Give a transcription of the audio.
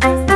Bye.